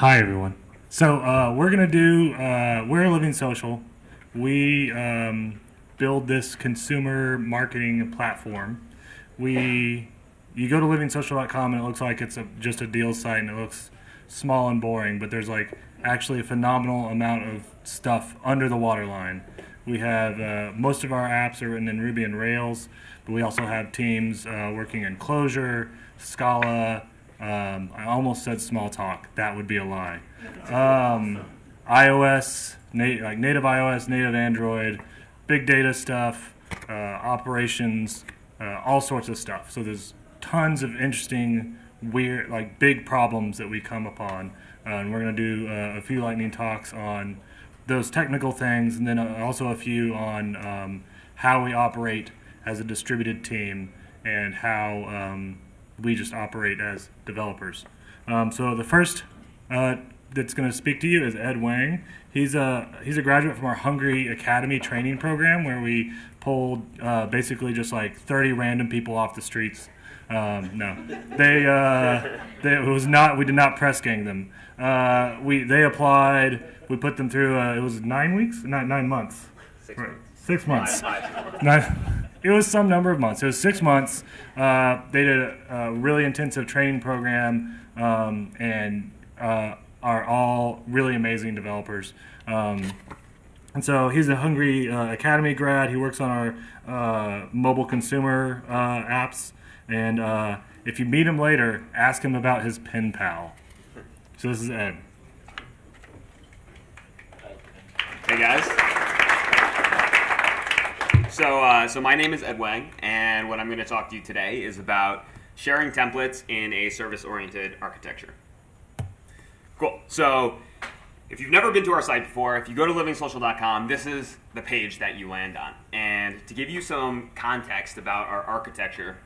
Hi, everyone. So uh, we're gonna do uh, we're Living Social. We um, build this consumer marketing platform. We you go to livingsocial.com and it looks like it's a, just a deal site and it looks small and boring, but there's like actually a phenomenal amount of stuff under the waterline. We have uh, most of our apps are written in Ruby and Rails, but we also have teams uh, working in Clojure, Scala. Um, I almost said small talk. That would be a lie. Um, iOS, nat- like native iOS, native Android, big data stuff, uh, operations, uh, all sorts of stuff. So there's tons of interesting, weird, like big problems that we come upon, uh, and we're going to do uh, a few lightning talks on those technical things, and then uh, also a few on um, how we operate as a distributed team and how um, we just operate as developers. Um, so the first uh, that's going to speak to you is Ed Wang. He's a he's a graduate from our Hungry Academy training program, where we pulled uh, basically just like 30 random people off the streets. Um, no, they, uh, they it was not. We did not press gang them. Uh, we they applied. We put them through. Uh, it was nine weeks, nine nine months. Six Right. months. Six months. Five. Nine, it was some number of months. It was six months. Uh, they did a, a really intensive training program um, and uh, are all really amazing developers. Um, and so he's a Hungry uh, Academy grad. He works on our uh, mobile consumer uh, apps. And uh, if you meet him later, ask him about his pen pal. So this is Ed. Hey guys. So, uh, so my name is Ed Wang, and what I'm going to talk to you today is about sharing templates in a service-oriented architecture. Cool. So, if you've never been to our site before, if you go to livingsocial.com, this is the page that you land on. And to give you some context about our architecture,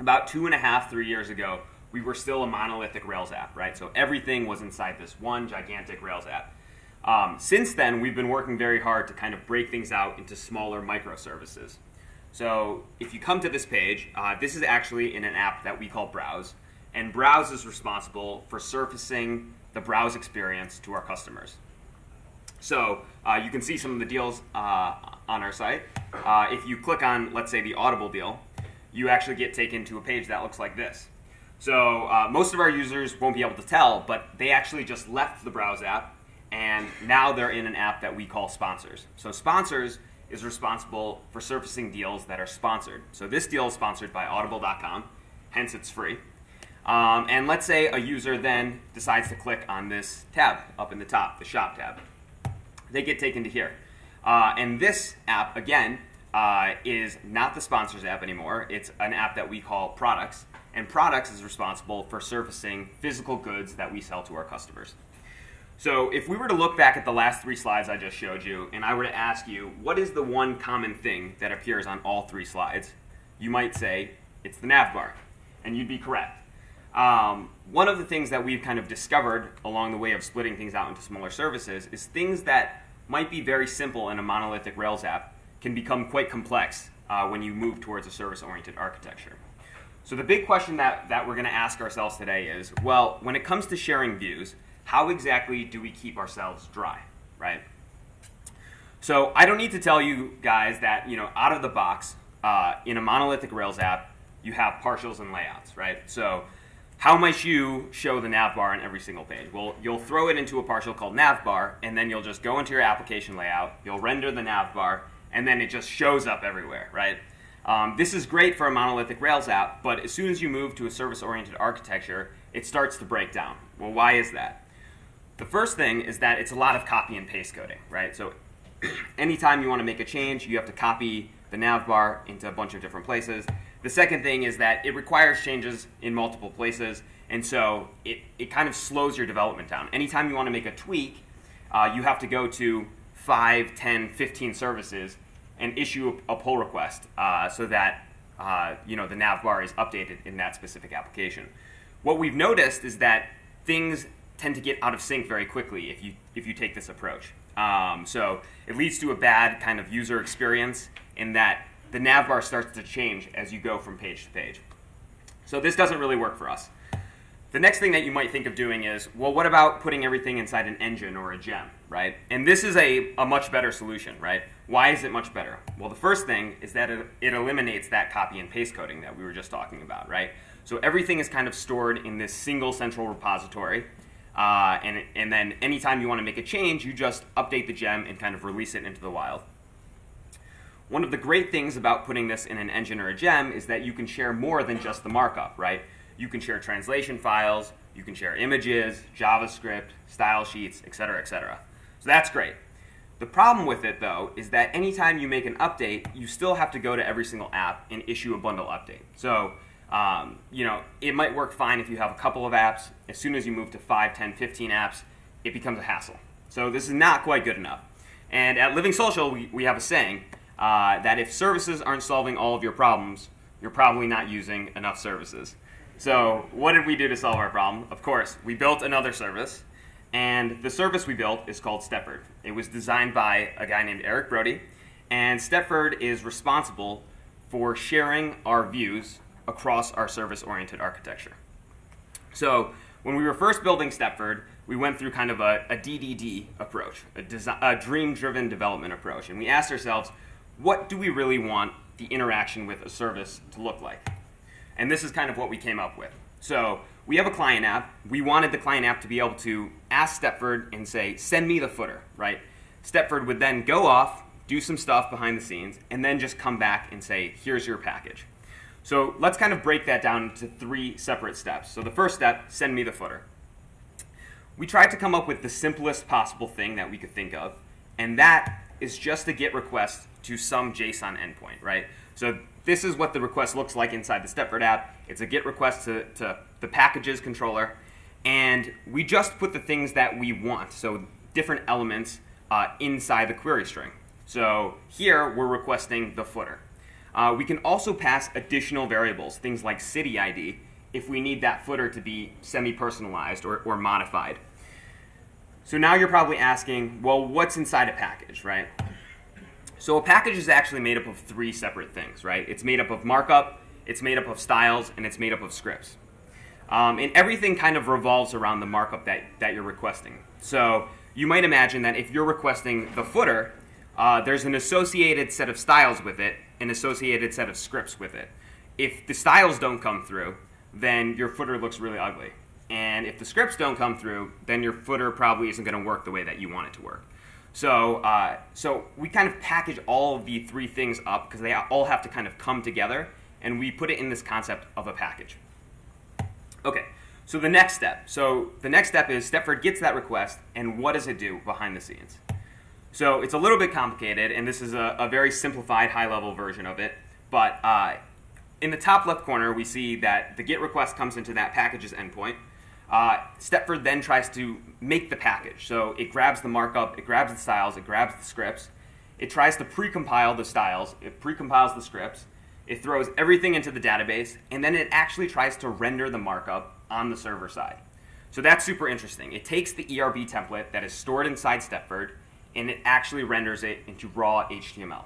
about two and a half, three years ago, we were still a monolithic Rails app, right? So everything was inside this one gigantic Rails app. Um, since then, we've been working very hard to kind of break things out into smaller microservices. So if you come to this page, uh, this is actually in an app that we call Browse, and Browse is responsible for surfacing the browse experience to our customers. So uh, you can see some of the deals uh, on our site. Uh, if you click on, let's say, the Audible deal, you actually get taken to a page that looks like this. So uh, most of our users won't be able to tell, but they actually just left the Browse app, and now they're in an app that we call Sponsors. So Sponsors is responsible for surfacing deals that are sponsored. So this deal is sponsored by Audible.com, hence it's free. Um, and let's say a user then decides to click on this tab up in the top, the Shop tab they get taken to here. Uh, and this app, again, uh, is not the sponsors app anymore. It's an app that we call Products. And Products is responsible for surfacing physical goods that we sell to our customers. So if we were to look back at the last three slides I just showed you, and I were to ask you, what is the one common thing that appears on all three slides? You might say, it's the nav bar. And you'd be correct. Um, one of the things that we've kind of discovered along the way of splitting things out into smaller services is things that might be very simple in a monolithic Rails app can become quite complex uh, when you move towards a service-oriented architecture. So the big question that, that we're going to ask ourselves today is, well, when it comes to sharing views, how exactly do we keep ourselves dry, right? So I don't need to tell you guys that, you know, out of the box, uh, in a monolithic Rails app, you have partials and layouts, right? So how might you show the nav bar on every single page? Well, you'll throw it into a partial called nav bar, and then you'll just go into your application layout, you'll render the nav bar, and then it just shows up everywhere, right? Um, this is great for a monolithic Rails app, but as soon as you move to a service-oriented architecture, it starts to break down. Well, why is that? The first thing is that it's a lot of copy and paste coding, right? So anytime you want to make a change, you have to copy the nav bar into a bunch of different places. The second thing is that it requires changes in multiple places, and so it, it kind of slows your development down. Anytime you want to make a tweak, uh, you have to go to 5, 10, 15 services and issue a, pull request uh, so that uh, you know the nav bar is updated in that specific application. What we've noticed is that things tend to get out of sync very quickly if you if you take this approach. Um, so it leads to a bad kind of user experience in that the nav bar starts to change as you go from page to page. So this doesn't really work for us. the next thing that you might think of doing is, well, what about putting everything inside an engine or a gem, right? And this is a, a much better solution, right? Why is it much better? Well, the first thing is that it, it eliminates that copy and paste coding that we were just talking about, right? So everything is kind of stored in this single central repository. Uh, and, and then anytime you want to make a change, you just update the gem and kind of release it into the wild. One of the great things about putting this in an engine or a gem is that you can share more than just the markup, right? You can share translation files, you can share images, JavaScript, style sheets, etc., etc. So that's great. The problem with it, though, is that anytime you make an update, you still have to go to every single app and issue a bundle update. So, um, you know, it might work fine if you have a couple of apps. As soon as you move to 5, 10, 15 apps, it becomes a hassle. So this is not quite good enough. And at Living Social, we, we have a saying uh, that if services aren't solving all of your problems, you're probably not using enough services. So what did we do to solve our problem? Of course, we built another service, and the service we built is called Stepford. It was designed by a guy named Eric Brody, and Stepford is responsible for sharing our views across our service-oriented architecture. So when we were first building Stepford, we went through kind of a, a DDD approach, a, a dream-driven development approach, and we asked ourselves, what do we really want the interaction with a service to look like? And this is kind of what we came up with. So we have a client app. We wanted the client app to be able to ask Stepford and say, send me the footer, right? Stepford would then go off, do some stuff behind the scenes, and then just come back and say, here's your package. So let's kind of break that down into three separate steps. So the first step, send me the footer. We tried to come up with the simplest possible thing that we could think of, and that is just a GET request to some JSON endpoint, right? So this is what the request looks like inside the Stepford app. It's a GET request to, to the packages controller. And we just put the things that we want, so different elements uh, inside the query string. So here we're requesting the footer. Uh, we can also pass additional variables, things like city ID, if we need that footer to be semi-personalized or, or modified. So now you're probably asking, well, what's inside a package, right? So a package is actually made up of three separate things, right? It's made up of markup, it's made up of styles, and it's made up of scripts. Um, and everything kind of revolves around the markup that, that you're requesting. So you might imagine that if you're requesting the footer, uh, there's an associated set of styles with it, an associated set of scripts with it. If the styles don't come through, then your footer looks really ugly. And if the scripts don't come through, then your footer probably isn't going to work the way that you want it to work. So, uh, so we kind of package all of the three things up because they all have to kind of come together, and we put it in this concept of a package. Okay, so the next step. So the next step is Stepford gets that request, and what does it do behind the scenes? So it's a little bit complicated, and this is a, a very simplified, high-level version of it. But uh, in the top left corner, we see that the GET request comes into that packages endpoint. Uh, Stepford then tries to make the package. So it grabs the markup, it grabs the styles, it grabs the scripts. It tries to precompile the styles, it precompiles the scripts, it throws everything into the database, and then it actually tries to render the markup on the server side. So that's super interesting. It takes the ERB template that is stored inside Stepford, and it actually renders it into raw HTML.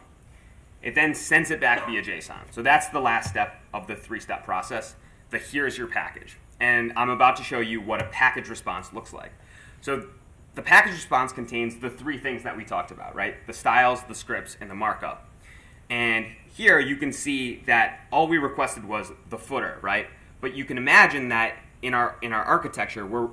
It then sends it back via JSON. So that's the last step of the three-step process. The here's your package and I'm about to show you what a package response looks like. So the package response contains the three things that we talked about, right? The styles, the scripts, and the markup. And here you can see that all we requested was the footer, right? But you can imagine that in our in our architecture, where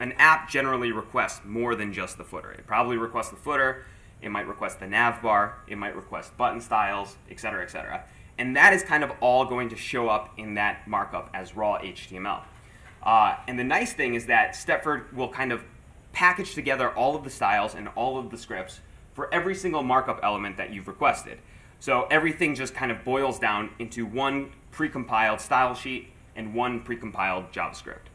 an app generally requests more than just the footer. It probably requests the footer, it might request the nav bar, it might request button styles, etc., etc. And that is kind of all going to show up in that markup as raw HTML. Uh, and the nice thing is that Stepford will kind of package together all of the styles and all of the scripts for every single markup element that you've requested. So everything just kind of boils down into one precompiled style sheet and one precompiled JavaScript.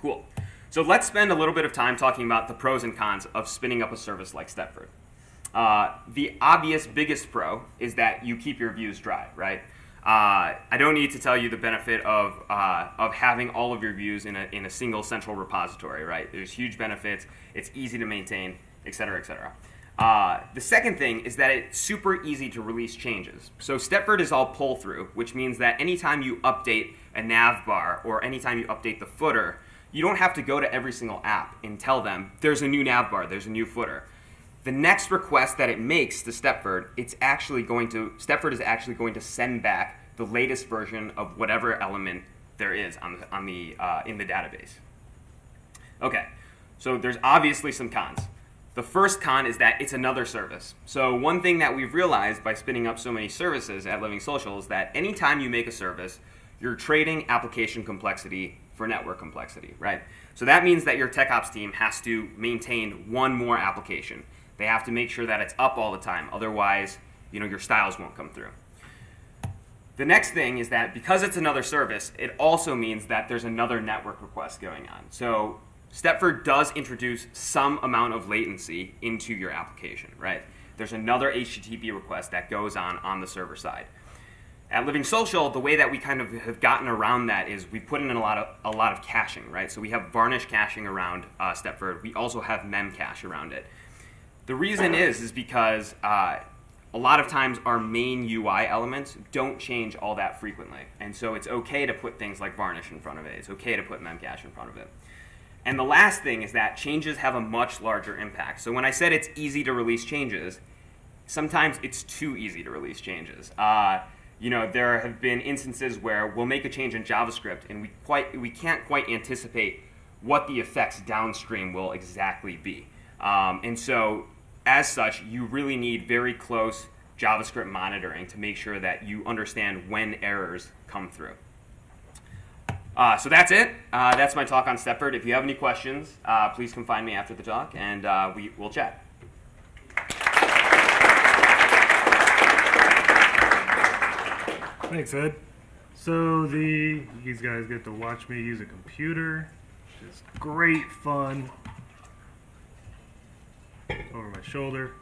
Cool. So let's spend a little bit of time talking about the pros and cons of spinning up a service like Stepford. Uh, the obvious biggest pro is that you keep your views dry, right? Uh, I don't need to tell you the benefit of, uh, of having all of your views in a, in a single central repository, right? There's huge benefits, it's easy to maintain, et cetera, et cetera. Uh, the second thing is that it's super easy to release changes. So Stepford is all pull through, which means that anytime you update a nav bar or anytime you update the footer, you don't have to go to every single app and tell them there's a new nav bar, there's a new footer. The next request that it makes to Stepford, it's actually going to Stepford is actually going to send back the latest version of whatever element there is on the, on the uh, in the database. Okay, so there's obviously some cons. The first con is that it's another service. So one thing that we've realized by spinning up so many services at Living Social is that anytime you make a service, you're trading application complexity for network complexity, right? So that means that your tech ops team has to maintain one more application. They have to make sure that it's up all the time. Otherwise, you know, your styles won't come through. The next thing is that because it's another service, it also means that there's another network request going on. So Stepford does introduce some amount of latency into your application, right? There's another HTTP request that goes on on the server side. At Living Social, the way that we kind of have gotten around that is we've put in a lot of a lot of caching, right? So we have varnish caching around uh, Stepford. We also have memcache around it. The reason is is because uh, a lot of times our main UI elements don't change all that frequently, and so it's okay to put things like varnish in front of it. It's okay to put memcache in front of it. And the last thing is that changes have a much larger impact. So when I said it's easy to release changes, sometimes it's too easy to release changes. Uh, you know, there have been instances where we'll make a change in JavaScript and we quite we can't quite anticipate what the effects downstream will exactly be. Um, and so, as such, you really need very close JavaScript monitoring to make sure that you understand when errors come through. Uh, so that's it. Uh, that's my talk on Stepford. If you have any questions, uh, please come find me after the talk, and uh, we will chat. Thanks, Ed. So the these guys get to watch me use a computer. Just great fun. Over my shoulder.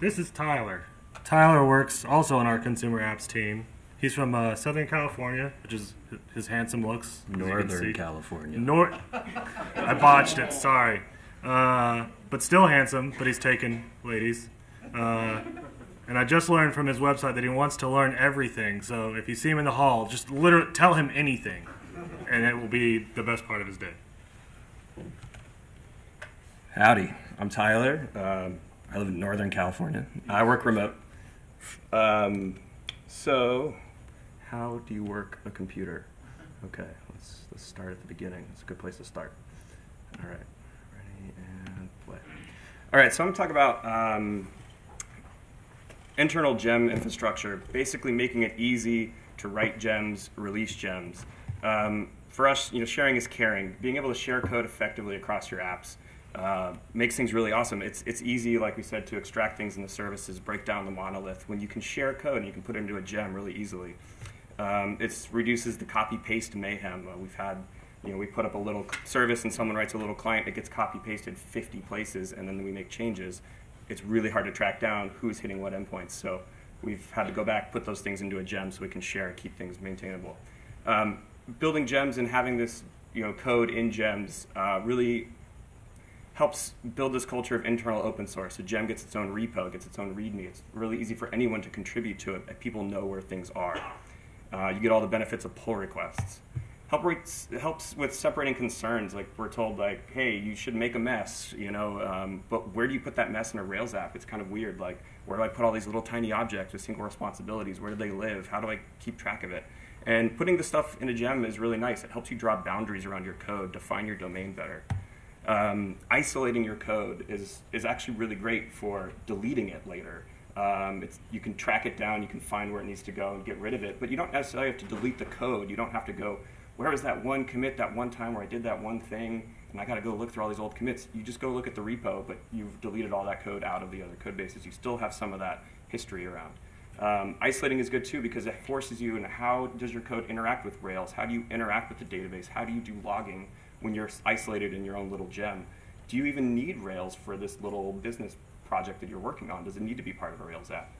This is Tyler. Tyler works also on our consumer apps team. He's from uh, Southern California, which is his handsome looks. as you can Northern. California. Nor- I botched it. Sorry, uh, but still handsome. But he's taken ladies. Uh, and I just learned from his website that he wants to learn everything. So if you see him in the hall, just literally tell him anything, and it will be the best part of his day. Howdy, I'm Tyler. Um, I live in Northern California. I work remote. Um, so, how do you work a computer? Okay, let's let's start at the beginning. It's a good place to start. All right, ready and play. All right, so I'm gonna talk about um, internal gem infrastructure, basically making it easy to write gems, release gems. Um, for us, you know, sharing is caring. Being able to share code effectively across your apps uh, makes things really awesome. It's it's easy, like we said, to extract things in the services, break down the monolith. When you can share code and you can put it into a gem really easily, um, it reduces the copy paste mayhem. Uh, we've had, you know, we put up a little service and someone writes a little client, it gets copy pasted 50 places, and then we make changes. It's really hard to track down who's hitting what endpoints. So we've had to go back, put those things into a gem so we can share and keep things maintainable. Um, building gems and having this, you know, code in gems uh, really helps build this culture of internal open source. A gem gets its own repo, gets its own README. It's really easy for anyone to contribute to it, and people know where things are. Uh, you get all the benefits of pull requests. Help rates, it helps with separating concerns. Like we're told, like, hey, you should make a mess, you know. Um, but where do you put that mess in a Rails app? It's kind of weird. Like, where do I put all these little tiny objects with single responsibilities? Where do they live? How do I keep track of it? And putting the stuff in a gem is really nice. It helps you draw boundaries around your code, define your domain better um, isolating your code is, is actually really great for deleting it later. Um, it's, you can track it down, you can find where it needs to go and get rid of it, but you don't necessarily have to delete the code. You don't have to go, where was that one commit that one time where I did that one thing and I got to go look through all these old commits. You just go look at the repo, but you've deleted all that code out of the other code bases. You still have some of that history around. Um, isolating is good too because it forces you into how does your code interact with Rails? How do you interact with the database? How do you do logging? when you're isolated in your own little gem. Do you even need Rails for this little business project that you're working on? Does it need to be part of a Rails app?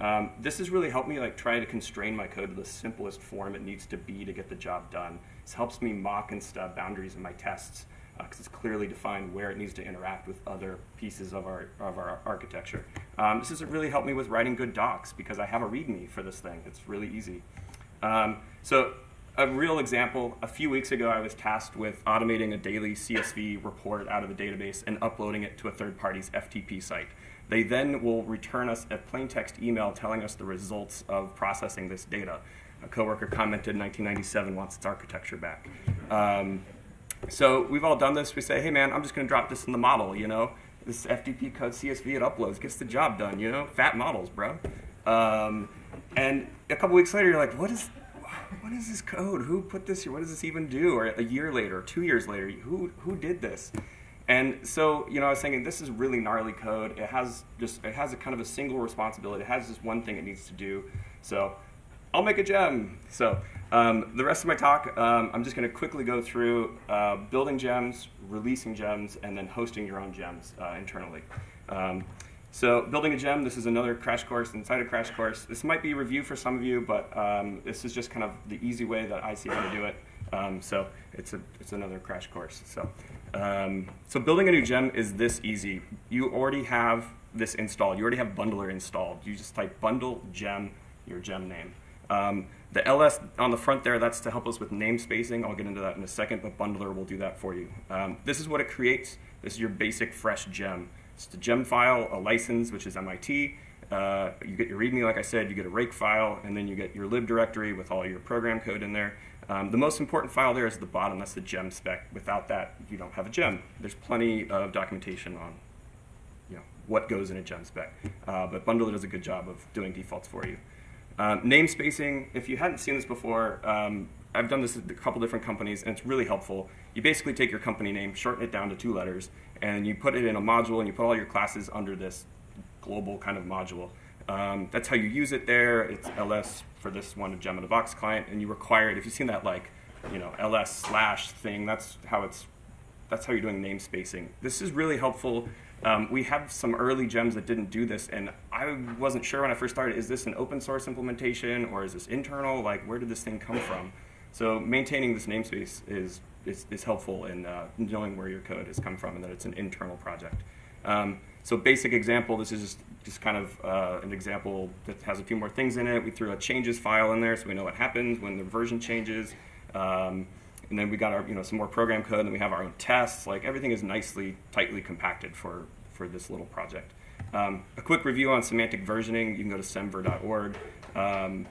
Um, this has really helped me like try to constrain my code to the simplest form it needs to be to get the job done. This helps me mock and stub boundaries in my tests. because it's clearly defined where it needs to interact with other pieces of our, of our architecture. Um, this has really helped me with writing good docs because I have a README for this thing. It's really easy. Um, so a real example, a few weeks ago I was tasked with automating a daily CSV report out of the database and uploading it to a third party's FTP site. They then will return us a plain text email telling us the results of processing this data. A coworker commented 1997 wants its architecture back. Um, so we've all done this. We say, hey man, I'm just going to drop this in the model, you know? This FTP code CSV it uploads gets the job done, you know? Fat models, bro. Um, and a couple weeks later, you're like, what is, what is this code? Who put this here? What does this even do? Or a year later, two years later, who, who did this? And so, you know, I was thinking this is really gnarly code. It has just, it has a kind of a single responsibility. It has just one thing it needs to do. So I'll make a gem. So um, the rest of my talk, um, I'm just going to quickly go through uh, building gems, releasing gems, and then hosting your own gems uh, internally. Um, so building a gem, this is another crash course inside a crash course. This might be a review for some of you, but um, this is just kind of the easy way that I see how to do it. Um, so it's, a, it's another crash course. So, um, so building a new gem is this easy. You already have this installed. You already have Bundler installed. You just type bundle gem, your gem name. Um, the ls on the front there, that's to help us with namespacing. I'll get into that in a second, but Bundler will do that for you. Um, this is what it creates. This is your basic fresh gem. It's a gem file, a license, which is MIT. Uh, you get your README, like I said, you get a rake file, and then you get your lib directory with all your program code in there. Um, the most important file there is at the bottom, that's the gem spec. Without that, you don't have a gem. There's plenty of documentation on you know, what goes in a gem spec, uh, but Bundler does a good job of doing defaults for you. Um, name spacing, if you hadn't seen this before, um, I've done this at a couple different companies, and it's really helpful. You basically take your company name, shorten it down to two letters, and you put it in a module, and you put all your classes under this global kind of module. Um, that's how you use it there. It's ls for this one, a gem in a box client, and you require it. If you've seen that like, you know, ls slash thing, that's how it's, that's how you're doing name spacing. This is really helpful um, we have some early gems that didn't do this, and I wasn't sure when I first started, is this an open source implementation or is this internal? Like, where did this thing come from? So maintaining this namespace is, is, is helpful in uh, knowing where your code has come from and that it's an internal project. Um, so basic example, this is just, just kind of uh, an example that has a few more things in it. We threw a changes file in there so we know what happens when the version changes. Um, and then we got our, you know, some more program code, and we have our own tests. Like everything is nicely, tightly compacted for, for this little project. Um, a quick review on semantic versioning, you can go to semver.org. Um,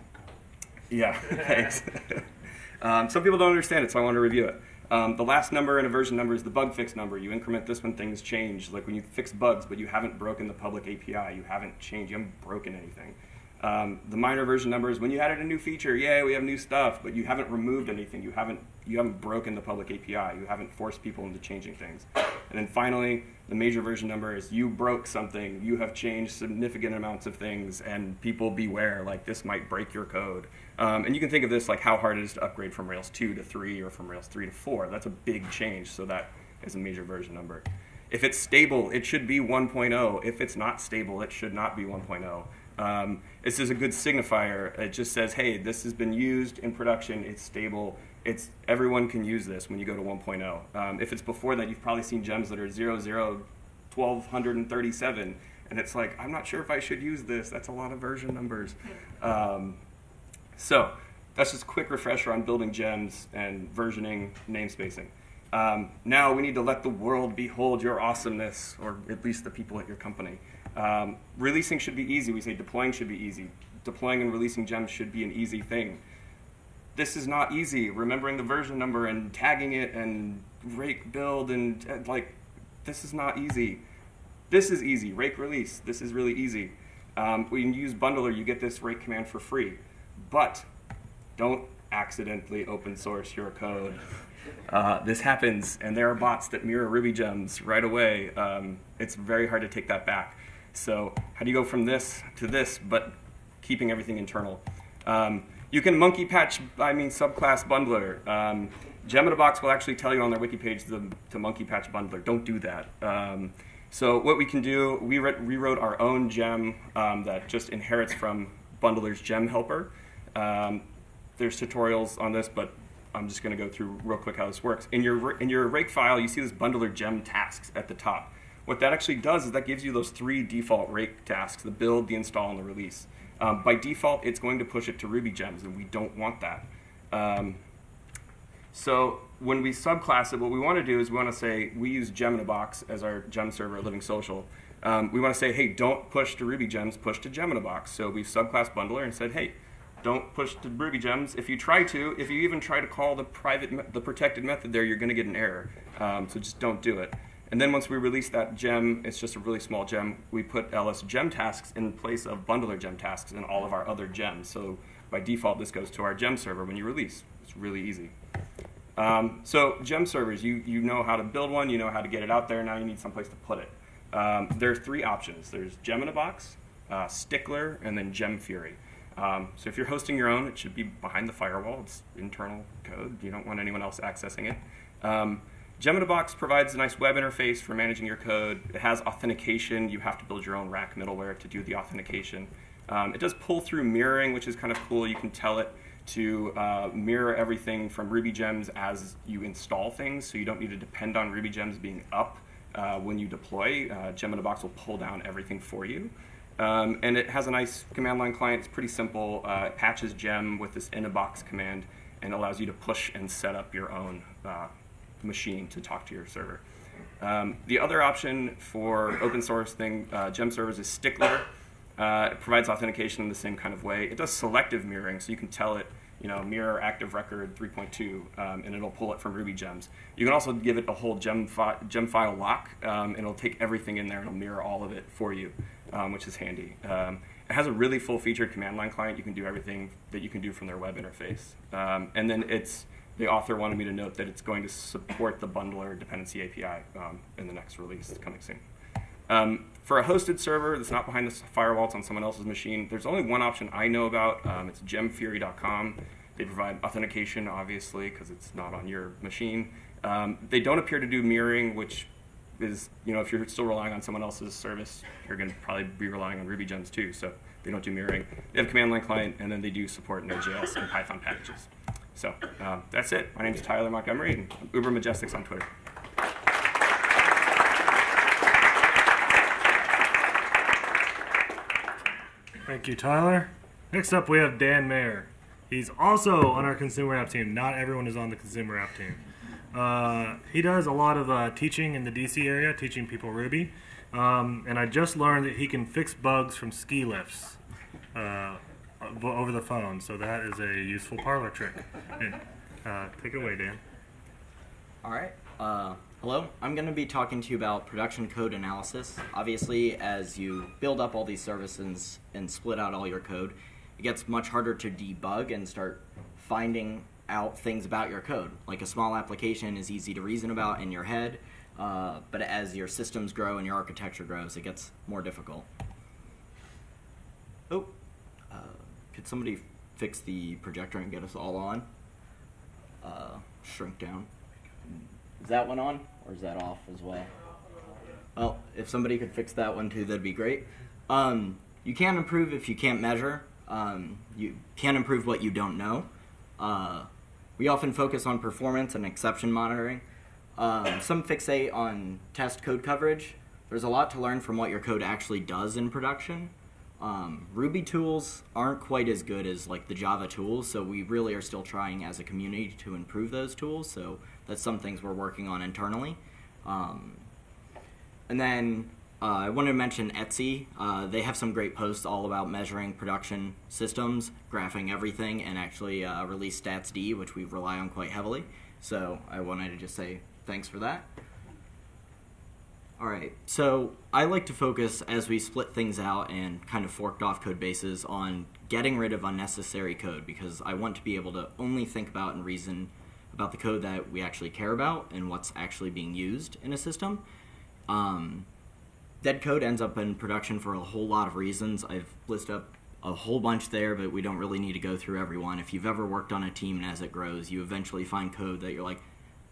yeah, thanks. um, some people don't understand it, so I want to review it. Um, the last number in a version number is the bug fix number. You increment this when things change, like when you fix bugs, but you haven't broken the public API. You haven't changed, you haven't broken anything. Um, the minor version number is when you added a new feature, yay, we have new stuff, but you haven't removed anything. You haven't, you haven't broken the public API. You haven't forced people into changing things. And then finally, the major version number is you broke something. You have changed significant amounts of things, and people beware, like this might break your code. Um, and you can think of this like how hard it is to upgrade from Rails 2 to 3 or from Rails 3 to 4. That's a big change, so that is a major version number. If it's stable, it should be 1.0. If it's not stable, it should not be 1.0. Um, this is a good signifier. It just says, hey, this has been used in production. It's stable. It's everyone can use this when you go to 1.0. Um, if it's before that, you've probably seen gems that are 00, 1237, and it's like, I'm not sure if I should use this. That's a lot of version numbers. Um, so that's just a quick refresher on building gems and versioning namespacing. Um, now we need to let the world behold your awesomeness, or at least the people at your company. Um, releasing should be easy. We say deploying should be easy. Deploying and releasing gems should be an easy thing. This is not easy. Remembering the version number and tagging it and rake build and uh, like, this is not easy. This is easy. Rake release. This is really easy. Um, when you use Bundler, you get this rake command for free. But don't accidentally open source your code. Uh, this happens, and there are bots that mirror Ruby gems right away. Um, it's very hard to take that back. So how do you go from this to this, but keeping everything internal? Um, you can monkey patch, I mean subclass bundler. Um, Box will actually tell you on their wiki page to, to monkey patch bundler. Don't do that. Um, so what we can do, we re rewrote our own gem um, that just inherits from Bundler's gem helper. Um, there's tutorials on this, but I'm just going to go through real quick how this works. In your in your rake file, you see this bundler gem tasks at the top. What that actually does is that gives you those three default rake tasks: the build, the install, and the release. Um, by default, it's going to push it to Ruby gems, and we don't want that. Um, so when we subclass it, what we want to do is we want to say we use gem in a box as our gem server at Living Social. Um, we want to say, hey, don't push to Ruby gems, push to gem in a box. So we've bundler and said, hey, don't push to Ruby gems. If you try to, if you even try to call the private, the protected method there, you're going to get an error. Um, so just don't do it. And then once we release that gem, it's just a really small gem. We put ls gem tasks in place of bundler gem tasks in all of our other gems. So by default, this goes to our gem server when you release. It's really easy. Um, so gem servers, you, you know how to build one, you know how to get it out there, now you need someplace to put it. Um, there are three options. There's gem in a box, uh, Stickler, and then Gemfury. Um, so if you're hosting your own, it should be behind the firewall. It's internal code. You don't want anyone else accessing it. Um, Gem in a Box provides a nice web interface for managing your code. It has authentication. You have to build your own rack middleware to do the authentication. Um, it does pull through mirroring, which is kind of cool. You can tell it to uh, mirror everything from Ruby Gems as you install things, so you don't need to depend on Ruby Gems being up uh, when you deploy. Uh, Gem in a Box will pull down everything for you. Um, and it has a nice command line client. It's pretty simple. Uh, it patches Gem with this in a box command and allows you to push and set up your own uh, machine to talk to your server. Um, the other option for open source thing, uh, Gem servers, is Stickler. Uh, it provides authentication in the same kind of way. It does selective mirroring, so you can tell it, you know, mirror active record 3.2, um, and it'll pull it from Ruby gems. You can also give it a whole gem, fi gem file lock, um, and it'll take everything in there and it'll mirror all of it for you, um, which is handy. Um, it has a really full-featured command line client. You can do everything that you can do from their web interface. Um, and then it's the author wanted me to note that it's going to support the bundler dependency API um, in the next release coming soon. Um, for a hosted server that's not behind the firewall, it's on someone else's machine, there's only one option I know about. Um, it's gemfury.com. They provide authentication, obviously, because it's not on your machine. Um, they don't appear to do mirroring, which is, you know, if you're still relying on someone else's service, you're going to probably be relying on Ruby gems too. So they don't do mirroring. They have a command line client, and then they do support Node.js and Python packages. So um, that's it. My name is Tyler Montgomery, and I'm ubermajestix on Twitter. Thank you, Tyler. Next up, we have Dan Mayer. He's also on our consumer app team. Not everyone is on the consumer app team. Uh, he does a lot of uh, teaching in the DC area, teaching people Ruby. Um, and I just learned that he can fix bugs from ski lifts uh, over the phone. So that is a useful parlor trick. Uh, take it away, Dan. All right. Hello. I'm going to be talking to you about production code analysis. Obviously, as you build up all these services and split out all your code, it gets much harder to debug and start finding out things about your code. Like a small application is easy to reason about in your head, uh, but as your systems grow and your architecture grows, it gets more difficult. Oh, uh, could somebody fix the projector and get us all on? Uh, shrink down. Is that one on, or is that off as well? Well, if somebody could fix that one too, that'd be great. Um, you can't improve if you can't measure. Um, you can't improve what you don't know. Uh, we often focus on performance and exception monitoring. Um, some fixate on test code coverage. There's a lot to learn from what your code actually does in production. Um, Ruby tools aren't quite as good as like the Java tools, so we really are still trying as a community to improve those tools. So that's some things we're working on internally. Um, and then uh, I wanted to mention Etsy. Uh, they have some great posts all about measuring production systems, graphing everything, and actually uh, release StatsD, which we rely on quite heavily. So I wanted to just say thanks for that. All right, so I like to focus as we split things out and kind of forked off code bases on getting rid of unnecessary code because I want to be able to only think about and reason about the code that we actually care about and what's actually being used in a system. Um, dead code ends up in production for a whole lot of reasons. I've listed up a whole bunch there, but we don't really need to go through every one. If you've ever worked on a team and as it grows, you eventually find code that you're like,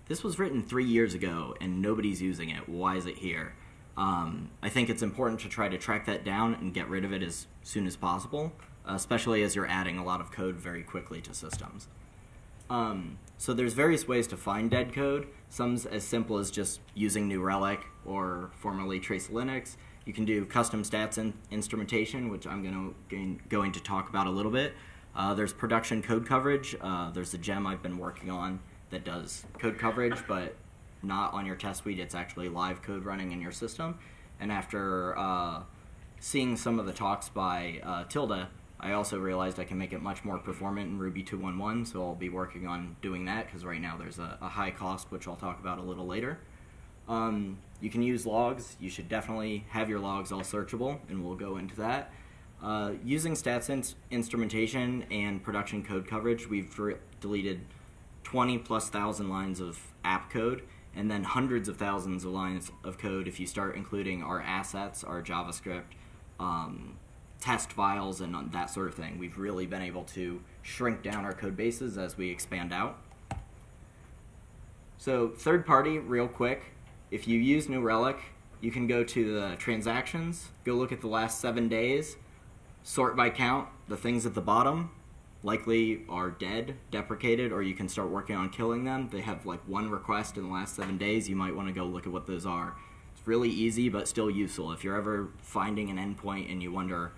this was written three years ago and nobody's using it. Why is it here? Um, I think it's important to try to track that down and get rid of it as soon as possible, especially as you're adding a lot of code very quickly to systems. Um, So there's various ways to find dead code. Some's as simple as just using New Relic or formerly Tracelytics. You can do custom stats and instrumentation, which I'm going to going to talk about a little bit. Uh, there's production code coverage. Uh, there's a gem I've been working on that does code coverage, but not on your test suite. It's actually live code running in your system. And after uh, seeing some of the talks by uh, Tilda, I also realized I can make it much more performant in Ruby 2.1, so I'll be working on doing that because right now there's a, a, high cost, which I'll talk about a little later. Um, you can use logs. You should definitely have your logs all searchable, and we'll go into that. Uh, using stats in- instrumentation and production code coverage, we've deleted 20 plus thousand lines of app code and then hundreds of thousands of lines of code if you start including our assets, our JavaScript, um, test files, and that sort of thing. We've really been able to shrink down our code bases as we expand out. So, third party, real quick, if you use New Relic, you can go to the transactions, go look at the last seven days, sort by count, the things at the bottom, likely are dead, deprecated, or you can start working on killing them. They have like one request in the last seven days. You might want to go look at what those are. It's really easy, but still useful. If you're ever finding an endpoint and you wonder,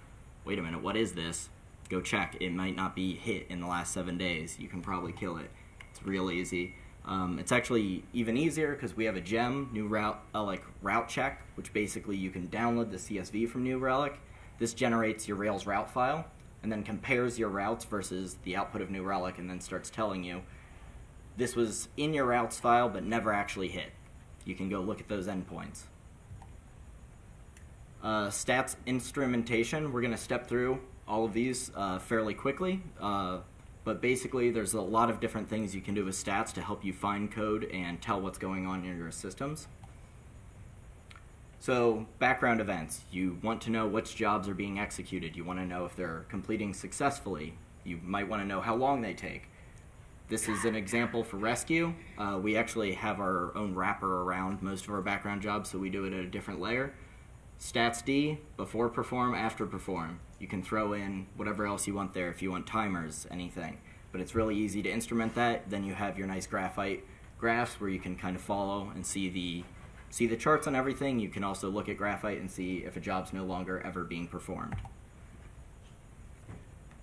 wait a minute, what is this? Go check. It might not be hit in the last seven days. You can probably kill it. It's real easy. Um, it's actually even easier because we have a gem, New Route, uh, like route check, which basically you can download the CSV from New Relic. This generates your Rails route file and then compares your routes versus the output of New Relic and then starts telling you this was in your routes file but never actually hit. You can go look at those endpoints. Uh, stats instrumentation, we're going to step through all of these uh, fairly quickly. Uh, but basically, there's a lot of different things you can do with stats to help you find code and tell what's going on in your systems. So, background events. You want to know which jobs are being executed. You want to know if they're completing successfully. You might want to know how long they take. This is an example for Resque. Uh, we actually have our own wrapper around most of our background jobs, so we do it at a different layer. StatsD, before perform, after perform. You can throw in whatever else you want there if you want timers, anything. But it's really easy to instrument that. Then you have your nice graphite graphs where you can kind of follow and see the see the charts on everything. You can also look at Graphite and see if a job's no longer ever being performed.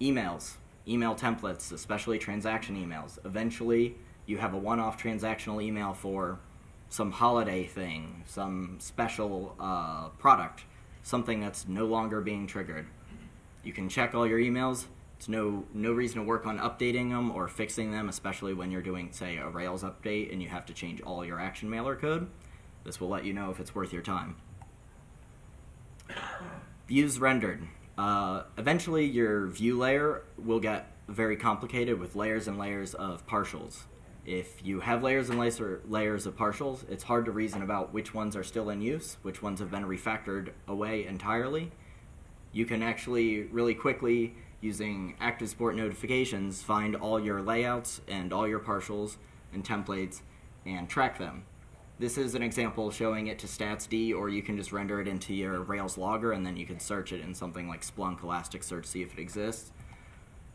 Emails, email templates, especially transaction emails. Eventually, you have a one off transactional email for some holiday thing, some special uh, product, something that's no longer being triggered. You can check all your emails. It's no no reason to work on updating them or fixing them, especially when you're doing, say, a Rails update and you have to change all your action mailer code. This will let you know if it's worth your time. Views rendered. Uh, eventually, your view layer will get very complicated with layers and layers of partials. If you have layers and layers of partials, it's hard to reason about which ones are still in use, which ones have been refactored away entirely. You can actually really quickly, using ActiveSupport notifications, find all your layouts and all your partials and templates and track them. This is an example showing it to statsd, or you can just render it into your Rails logger and then you can search it in something like Splunk Elasticsearch, see if it exists.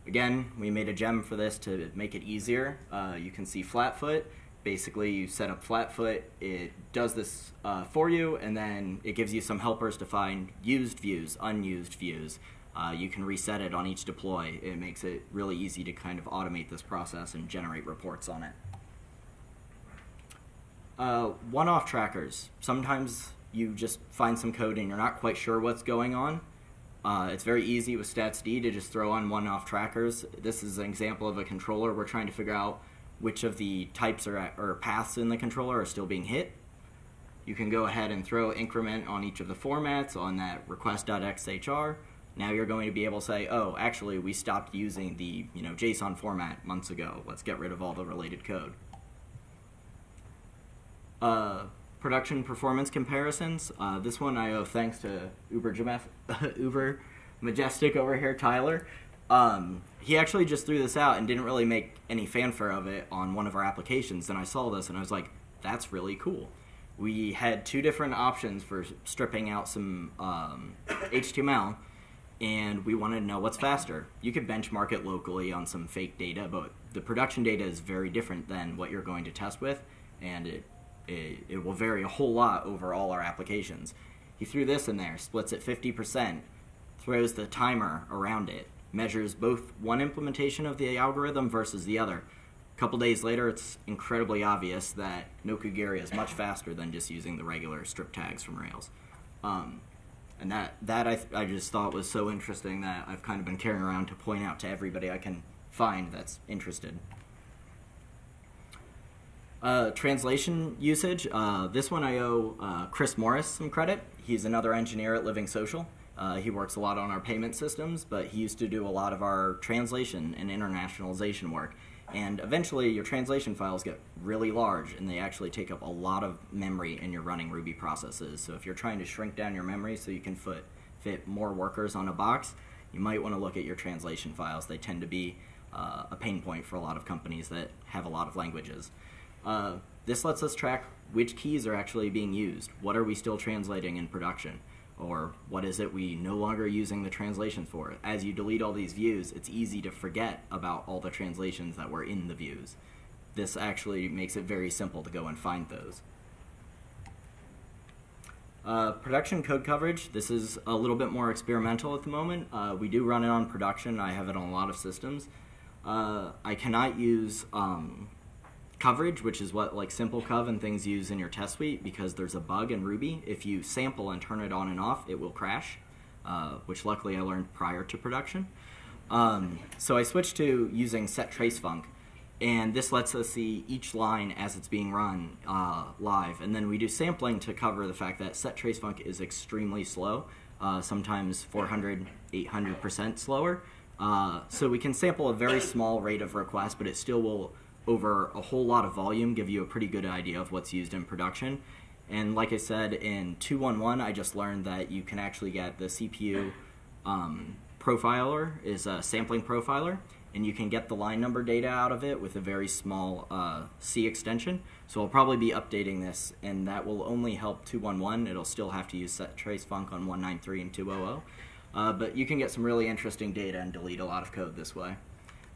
Again, we made a gem for this to make it easier. Uh, you can see Flatfoot. Basically, you set up Flatfoot, it does this uh, for you, and then it gives you some helpers to find used views, unused views. Uh, you can reset it on each deploy. It makes it really easy to kind of automate this process and generate reports on it. Uh, one-off trackers. Sometimes you just find some code and you're not quite sure what's going on. Uh, it's very easy with statsd to just throw on one-off trackers. This is an example of a controller. We're trying to figure out which of the types or, or paths in the controller are still being hit. You can go ahead and throw increment on each of the formats on that request.xhr. Now you're going to be able to say, oh, actually, we stopped using the you know JSON format months ago. Let's get rid of all the related code. Uh, production performance comparisons. Uh, this one I owe thanks to Uber, Uber Majestic over here, Tyler. Um, he actually just threw this out and didn't really make any fanfare of it on one of our applications. And I saw this and I was like, that's really cool. We had two different options for stripping out some um, HTML, and we wanted to know what's faster. You could benchmark it locally on some fake data, but the production data is very different than what you're going to test with, and it, it, it will vary a whole lot over all our applications. He threw this in there, splits it 50%, throws the timer around it, measures both one implementation of the algorithm versus the other. A couple days later, it's incredibly obvious that Nokogiri is much faster than just using the regular strip tags from Rails. Um, and that, that I, I just thought was so interesting that I've kind of been carrying around to point out to everybody I can find that's interested. Uh, translation usage. Uh, this one I owe uh, Chris Morris some credit. He's another engineer at Living Social. Uh, he works a lot on our payment systems, but he used to do a lot of our translation and internationalization work. And eventually, your translation files get really large, and they actually take up a lot of memory in your running Ruby processes. So if you're trying to shrink down your memory so you can fit, fit more workers on a box, you might want to look at your translation files. They tend to be uh, a pain point for a lot of companies that have a lot of languages. Uh, this lets us track which keys are actually being used. What are we still translating in production? Or what is it we no longer using the translations for? As you delete all these views, it's easy to forget about all the translations that were in the views. This actually makes it very simple to go and find those. Uh, production code coverage. This is a little bit more experimental at the moment. Uh, we do run it on production. I have it on a lot of systems. Uh, I cannot use um, coverage, which is what like SimpleCov and things use in your test suite, because there's a bug in Ruby. If you sample and turn it on and off, it will crash, uh, which luckily I learned prior to production. Um, so I switched to using set trace func, and this lets us see each line as it's being run uh, live. And then we do sampling to cover the fact that set trace func is extremely slow, uh, sometimes 400, 800% slower. Uh, so we can sample a very small rate of requests, but it still will, over a whole lot of volume, give you a pretty good idea of what's used in production. And like I said, in 211, I just learned that you can actually get the CPU um, profiler is a sampling profiler, and you can get the line number data out of it with a very small uh, C extension. So I'll probably be updating this, and that will only help 211. It'll still have to use trace func on 193 and 200. Uh, but you can get some really interesting data and delete a lot of code this way.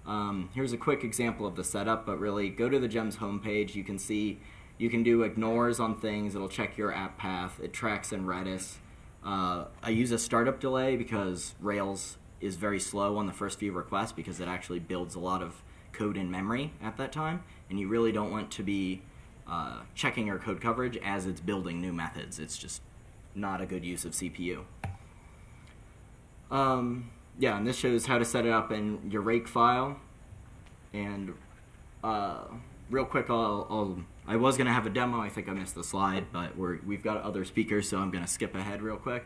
Um, here's a quick example of the setup, but really go to the GEMS homepage. You can see you can do ignores on things. It'll check your app path. It tracks in Redis. Uh, I use a startup delay because Rails is very slow on the first few requests because it actually builds a lot of code in memory at that time, and you really don't want to be uh, checking your code coverage as it's building new methods. It's just not a good use of CPU. Um, yeah, and this shows how to set it up in your rake file. And uh, real quick, I'll, I'll, i was going to have a demo. I think I missed the slide, but we're, we've got other speakers, so I'm going to skip ahead real quick.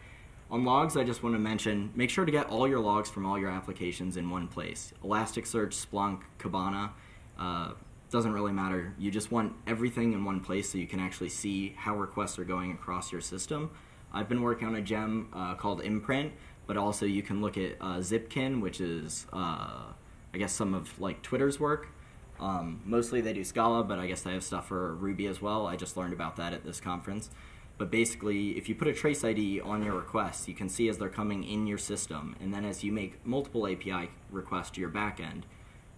On logs, I just want to mention, make sure to get all your logs from all your applications in one place. Elasticsearch, Splunk, Kibana, uh, doesn't really matter. You just want everything in one place so you can actually see how requests are going across your system. I've been working on a gem uh, called Imprint, but also you can look at uh, Zipkin, which is, uh, I guess, some of like Twitter's work. Um, mostly they do Scala, but I guess they have stuff for Ruby as well. I just learned about that at this conference. But basically, if you put a trace ID on your requests, you can see as they're coming in your system, and then as you make multiple API requests to your backend,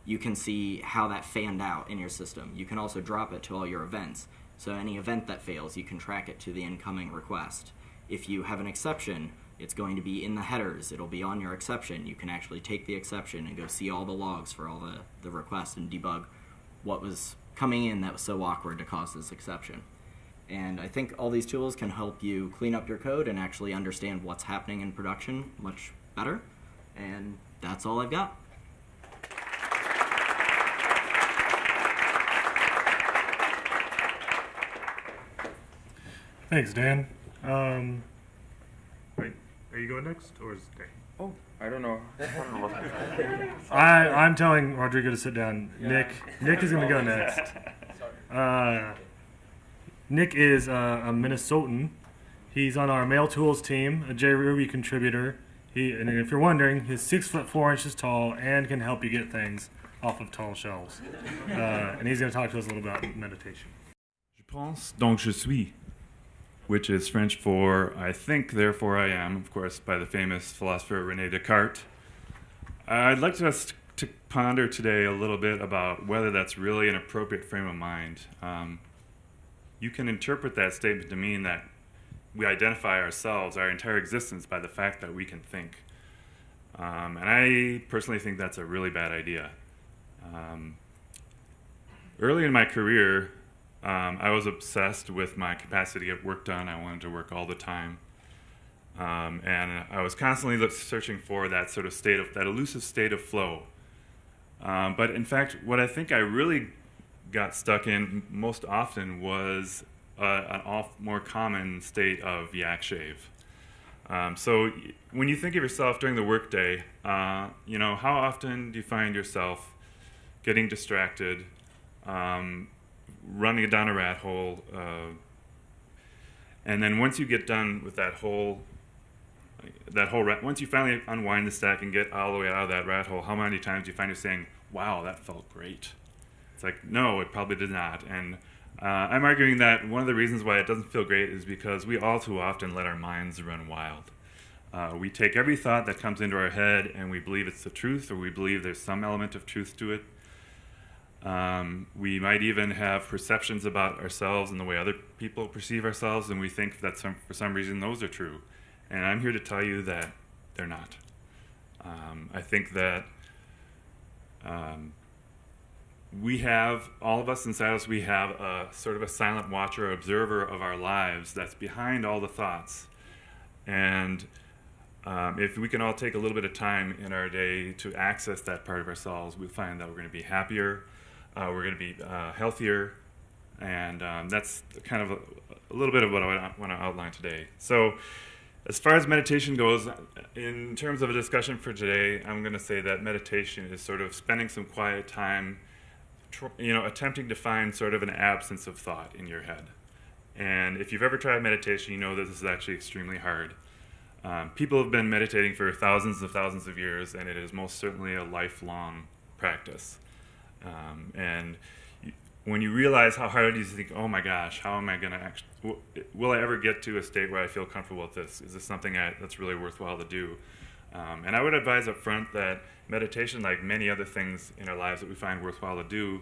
you can see how that fanned out in your system. You can also drop it to all your events. So any event that fails, you can track it to the incoming request. If you have an exception, it's going to be in the headers. It'll be on your exception. You can actually take the exception and go see all the logs for all the, the requests and debug what was coming in that was so awkward to cause this exception. And I think all these tools can help you clean up your code and actually understand what's happening in production much better. And that's all I've got. Thanks, Dan. Um, are you going next, or is it Dan? Oh, I don't know. I, I'm telling Rodrigo to sit down. Nick, Nick is going to go next. Uh, Nick is uh, a Minnesotan. He's on our Mail Tools team, a JRuby contributor. He, and if you're wondering, he's six foot four inches tall and can help you get things off of tall shelves. Uh, and he's going to talk to us a little about meditation. Je pense, donc je suis, which is French for I think, therefore I am, of course, by the famous philosopher Rene Descartes. I'd like us to to ponder today a little bit about whether that's really an appropriate frame of mind. Um, you can interpret that statement to mean that we identify ourselves, our entire existence, by the fact that we can think. Um, and I personally think that's a really bad idea. Um, early in my career, um, I was obsessed with my capacity to get work done. I wanted to work all the time. Um, and I was constantly searching for that sort of state of, that elusive state of flow. Um, but in fact, what I think I really got stuck in most often was uh, an off more common state of yak shave. Um, so when you think of yourself during the workday, uh, you know, how often do you find yourself getting distracted, um, running down a rat hole, uh, and then once you get done with that whole that whole rat, once you finally unwind the stack and get all the way out of that rat hole, how many times do you find yourself saying, "Wow, that felt great"? It's like, no, it probably did not. And uh, I'm arguing that one of the reasons why it doesn't feel great is because we all too often let our minds run wild. Uh, we take every thought that comes into our head and we believe it's the truth, or we believe there's some element of truth to it. Um, we might even have perceptions about ourselves and the way other people perceive ourselves, and we think that some, for some reason those are true. And I'm here to tell you that they're not. Um, I think that um, we have, all of us inside us, we have a sort of a silent watcher, observer of our lives that's behind all the thoughts. And um, if we can all take a little bit of time in our day to access that part of ourselves, we find that we're going to be happier, uh, we're going to be uh, healthier, and um, that's kind of a, a little bit of what I want to outline today. So, as far as meditation goes, in terms of a discussion for today, I'm going to say that meditation is sort of spending some quiet time, you know, attempting to find sort of an absence of thought in your head. And if you've ever tried meditation, you know that this is actually extremely hard. Um, people have been meditating for thousands of thousands of years, and it is most certainly a lifelong practice. Um, and when you realize how hard it is, you think, "Oh my gosh, how am I going to actually? W- will I ever get to a state where I feel comfortable with this? Is this something I, that's really worthwhile to do?" Um, and I would advise up front that meditation, like many other things in our lives that we find worthwhile to do,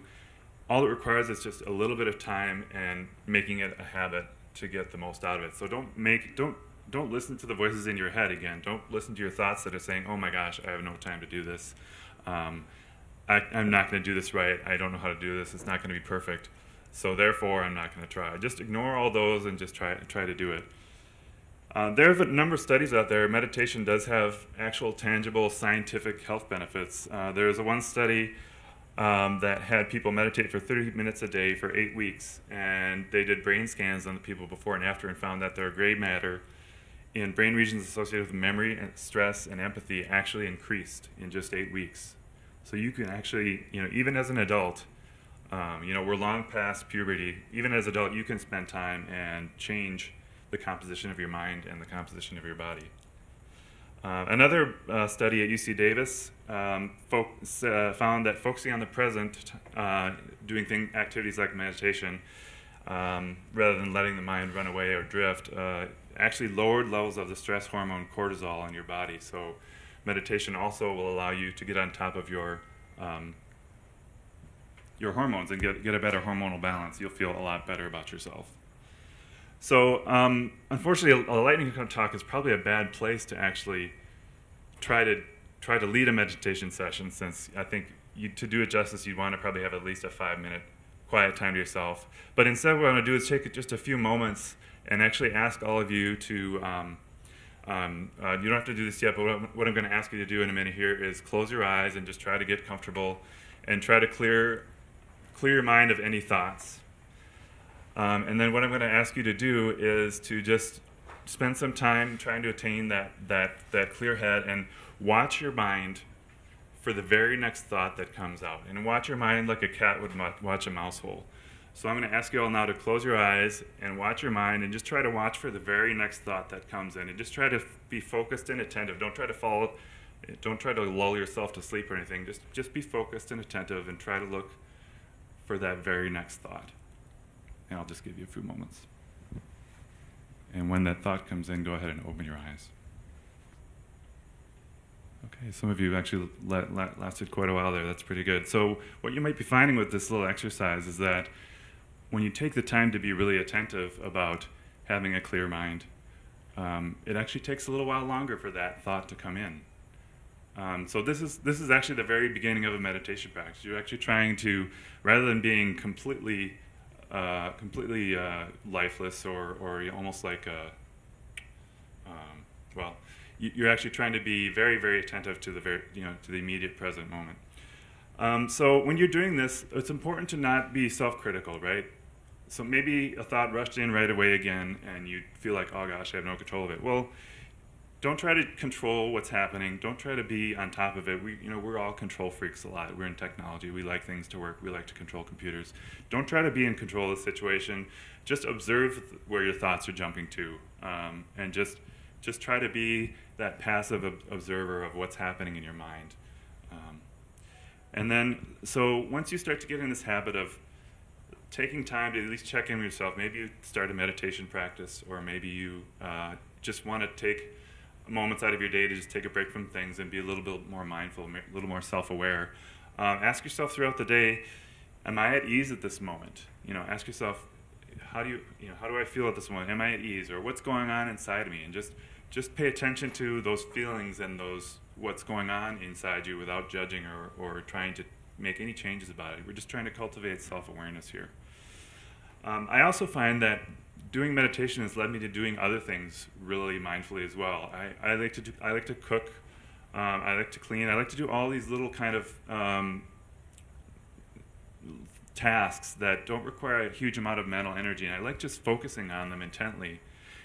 all it requires is just a little bit of time and making it a habit to get the most out of it. So don't make don't don't listen to the voices in your head again. Don't listen to your thoughts that are saying, "Oh my gosh, I have no time to do this. Um, I, I'm not going to do this right. I don't know how to do this. It's not going to be perfect. So therefore, I'm not going to try." Just ignore all those and just try try to do it. Uh, there's a number of studies out there. Meditation does have actual, tangible, scientific health benefits. Uh, there's a one study um, that had people meditate for 30 minutes a day for eight weeks, and they did brain scans on the people before and after, and found that their gray matter in brain regions associated with memory and stress and empathy actually increased in just eight weeks. So you can actually, you know, even as an adult, um, you know, we're long past puberty. Even as an adult, you can spend time and change the composition of your mind and the composition of your body. Uh, another uh, study at UC Davis um, uh, found that focusing on the present, uh, doing thing, activities like meditation, um, rather than letting the mind run away or drift, uh, actually lowered levels of the stress hormone cortisol in your body. So, meditation also will allow you to get on top of your um, your hormones and get get a better hormonal balance. You'll feel a lot better about yourself. So, um, unfortunately, a, lightning talk is probably a bad place to actually try to try to lead a meditation session, since I think you, to do it justice, you'd want to probably have at least a five minute quiet time to yourself. But instead, what I'm going to do is take just a few moments and actually ask all of you to. Um, um, uh, you don't have to do this yet, but what I'm, what I'm going to ask you to do in a minute here is close your eyes and just try to get comfortable, and try to clear clear your mind of any thoughts. Um, and then what I'm going to ask you to do is to just spend some time trying to attain that, that, that clear head and watch your mind for the very next thought that comes out. And watch your mind like a cat would watch a mouse hole. So I'm going to ask you all now to close your eyes and watch your mind and just try to watch for the very next thought that comes in. And just try to be focused and attentive. Don't try to follow, don't try to lull yourself to sleep or anything. Just, just be focused and attentive and try to look for that very next thought. And I'll just give you a few moments. And when that thought comes in, go ahead and open your eyes. Okay, some of you actually la- la- lasted quite a while there. That's pretty good. So, what you might be finding with this little exercise is that when you take the time to be really attentive about having a clear mind, um, it actually takes a little while longer for that thought to come in. Um, so this is this is actually the very beginning of a meditation practice. You're actually trying to, rather than being completely, uh, completely uh, lifeless or or almost like a, um, well, you- you're actually trying to be very very attentive to the very you know to the immediate present moment. Um, so when you're doing this, it's important to not be self-critical, right? So maybe a thought rushed in right away again, and you feel like, oh gosh, I have no control of it. Well, don't try to control what's happening. Don't try to be on top of it. We, you know, we're all control freaks a lot. We're in technology. We like things to work. We like to control computers. Don't try to be in control of the situation. Just observe where your thoughts are jumping to, um, and just just try to be that passive ob- observer of what's happening in your mind. Um, and then, so once you start to get in this habit of taking time to at least check in with yourself, maybe you start a meditation practice, or maybe you uh, just want to take moments out of your day to just take a break from things and be a little bit more mindful, a little more self-aware. Um, ask yourself throughout the day, am I at ease at this moment? You know, ask yourself, how do you, you know, how do I feel at this moment? Am I at ease, or what's going on inside of me? And just, just pay attention to those feelings and those what's going on inside you without judging or, or trying to make any changes about it. We're just trying to cultivate self-awareness here. Um, I also find that doing meditation has led me to doing other things really mindfully as well. I, I like to do, I like to cook, um, I like to clean, I like to do all these little kind of um, tasks that don't require a huge amount of mental energy, and I like just focusing on them intently.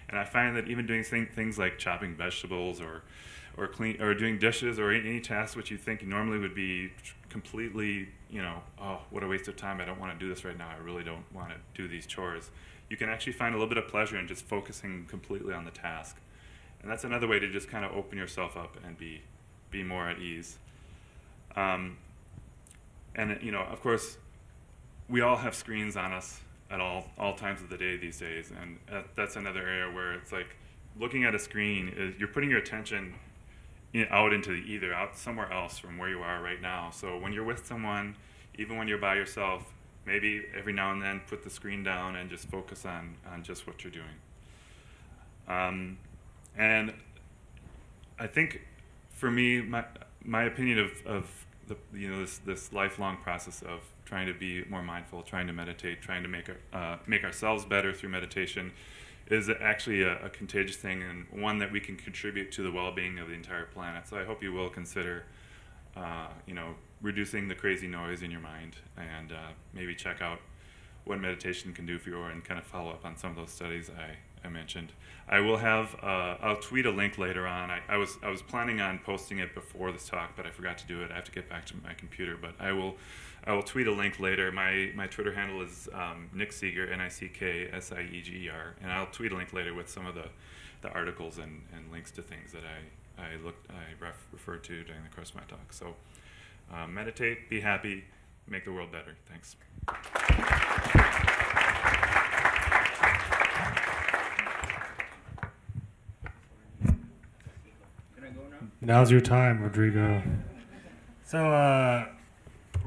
And I find that even doing things like chopping vegetables or or clean or doing dishes or any, any task which you think normally would be completely, you know, oh, what a waste of time. I don't want to do this right now. I really don't want to do these chores. You can actually find a little bit of pleasure in just focusing completely on the task. And that's another way to just kind of open yourself up and be be more at ease. Um, and you know, of course, we all have screens on us at all all times of the day these days, and that's another area where it's like looking at a screen is you're putting your attention out into the ether, out somewhere else from where you are right now. So when you're with someone, even when you're by yourself, maybe every now and then put the screen down and just focus on on just what you're doing. Um, and I think for me, my my opinion of, of the you know this this lifelong process of trying to be more mindful, trying to meditate, trying to make uh, make ourselves better through meditation, is actually a, a, contagious thing and one that we can contribute to the well-being of the entire planet. So I hope you will consider, uh, you know, reducing the crazy noise in your mind and uh, maybe check out what meditation can do for you and kind of follow up on some of those studies I, I mentioned. I will have, uh, I'll tweet a link later on. I, I, was, I was planning on posting it before this talk, but I forgot to do it. I have to get back to my computer, but I will, I will tweet a link later. My, my Twitter handle is um, Nick Sieger, N-I-C-K-S-I-E-G-E-R, and I'll tweet a link later with some of the, the articles and, and links to things that I, I looked, I ref, referred to during the course of my talk. So uh, meditate, be happy, make the world better. Thanks. Now's your time, Rodrigo. So, uh,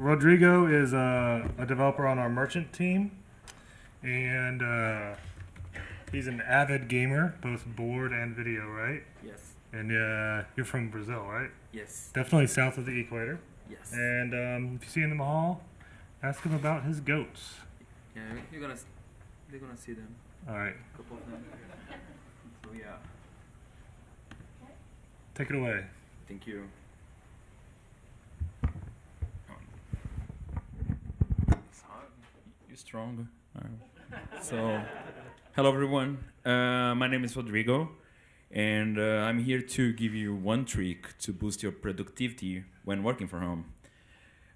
Rodrigo is uh, a developer on our merchant team, and uh, he's an avid gamer, both board and video, right? Yes. And uh, you're from Brazil, right? Yes. Definitely south of the equator. Yes. And um, if you see him in the hall, ask him about his goats. yeah, you're gonna, they're gonna see them. All right, A couple of them. So yeah. take it away. Thank you. Strong. So, hello everyone. Uh, my name is Rodrigo, and uh, I'm here to give you one trick to boost your productivity when working from home.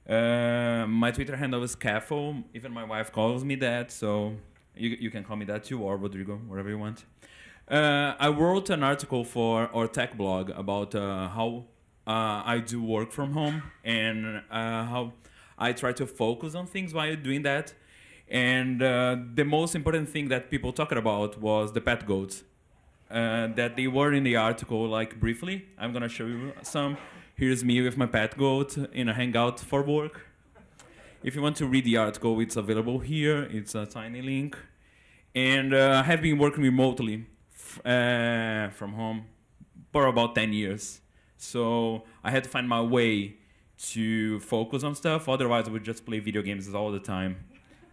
Uh, my Twitter handle is Caffo. Even my wife calls me that, so you, you can call me that too, or Rodrigo, whatever you want. Uh, I wrote an article for our tech blog about uh, how uh, I do work from home and uh, how I try to focus on things while doing that. And uh, the most important thing that people talked about was the pet goats. Uh, that they were in the article, like briefly. I'm gonna show you some. Here's me with my pet goat in a hangout for work. If you want to read the article, it's available here. It's a tiny link. And uh, I have been working remotely uh, from home for about 10 years. So I had to find my way to focus on stuff. Otherwise, I would just play video games all the time.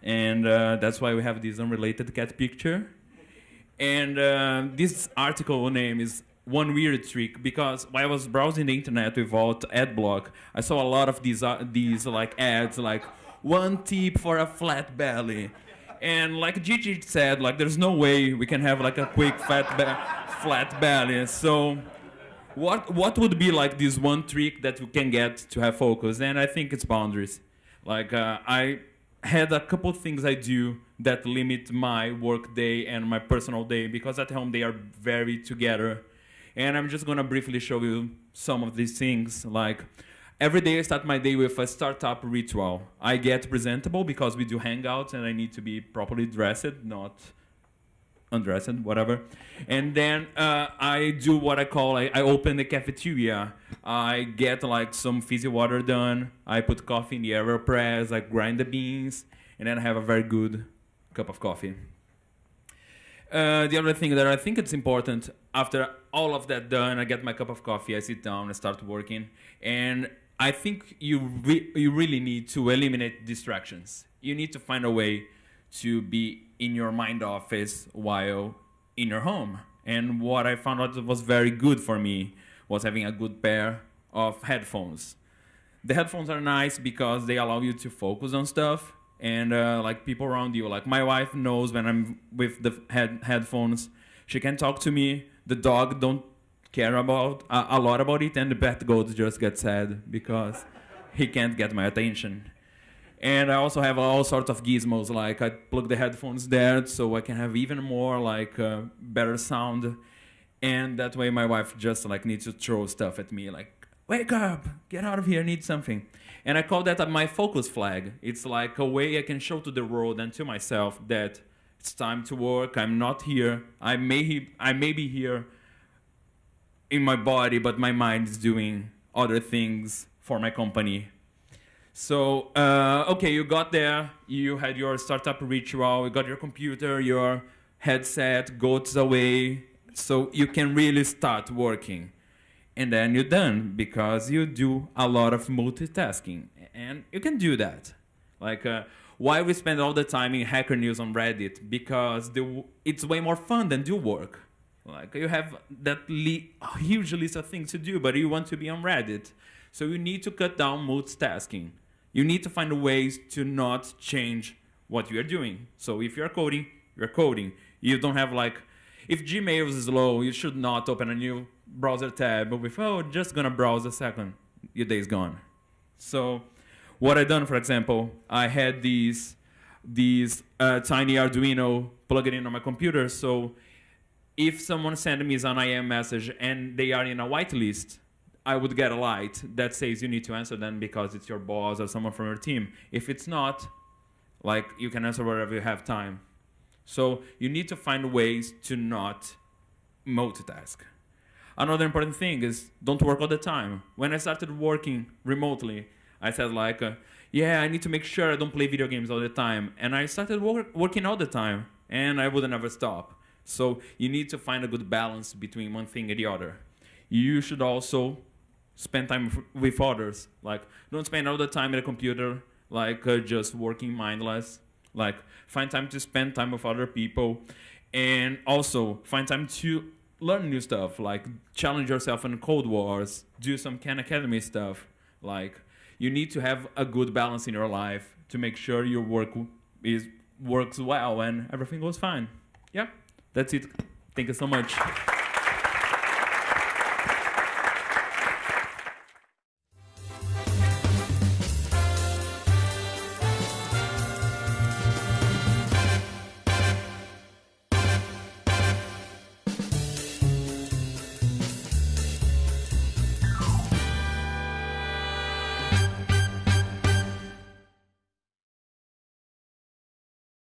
And uh, that's why we have this unrelated cat picture. And uh, this article name is one weird trick because while I was browsing the internet without ad block, I saw a lot of these uh, these like ads like one tip for a flat belly. And like Gigi said, like there's no way we can have like a quick fat be- flat belly. So what what would be like this one trick that we can get to have focus? And I think it's boundaries. Like uh, I had a couple things I do that limit my work day and my personal day because at home they are very together. And I'm just gonna briefly show you some of these things. Like every day I start my day with a startup ritual. I get presentable because we do hangouts and I need to be properly dressed, not undressed, whatever. And then uh, I do what I call I, I open the cafeteria. I get like some fizzy water done. I put coffee in the AeroPress. I grind the beans, and then I have a very good cup of coffee. Uh, the other thing that I think it's important after all of that done, I get my cup of coffee, I sit down, I start working, and I think you re- you really need to eliminate distractions. You need to find a way to be in your mind office while in your home. And what I found out was very good for me was having a good pair of headphones. The headphones are nice because they allow you to focus on stuff and uh, like people around you. Like my wife knows when I'm with the head headphones, she can talk to me. The dog don't care about uh, a lot about it, and the pet goat just gets sad because he can't get my attention. And I also have all sorts of gizmos, like I plug the headphones there so I can have even more like uh, better sound. And that way my wife just like needs to throw stuff at me like, wake up, get out of here, I need something. And I call that my focus flag. It's like a way I can show to the world and to myself that it's time to work. I'm not here. I may, I may be here in my body, but my mind is doing other things for my company so, uh, okay, you got there, you had your startup ritual, you got your computer, your headset, goats away, so you can really start working. And then you're done because you do a lot of multitasking. And you can do that. Like, uh, why we spend all the time in Hacker News on Reddit? Because the, it's way more fun than do work. Like, you have that huge list of things to do, but you want to be on Reddit. So you need to cut down multitasking you need to find ways to not change what you are doing. So if you're coding, you're coding. You don't have like, if Gmail is slow, you should not open a new browser tab. But with, oh, just gonna browse a second, your day's gone. So what I done, for example, I had these these uh, tiny Arduino plugged in on my computer. So if someone sent me an IM message and they are in a whitelist, I would get a light that says you need to answer them because it's your boss or someone from your team. If it's not, like you can answer wherever you have time. So you need to find ways to not multitask. Another important thing is don't work all the time. When I started working remotely, I said like, uh, yeah, I need to make sure I don't play video games all the time, and I started work- working all the time, and I would never stop. So you need to find a good balance between one thing and the other. You should also spend time with others. Like, don't spend all the time at a computer, like uh, just working mindless. Like, find time to spend time with other people, and also find time to learn new stuff. Like, challenge yourself in Code Wars, do some Khan Academy stuff. Like, you need to have a good balance in your life to make sure your work is works well and everything goes fine. Yeah, that's it. Thank you so much.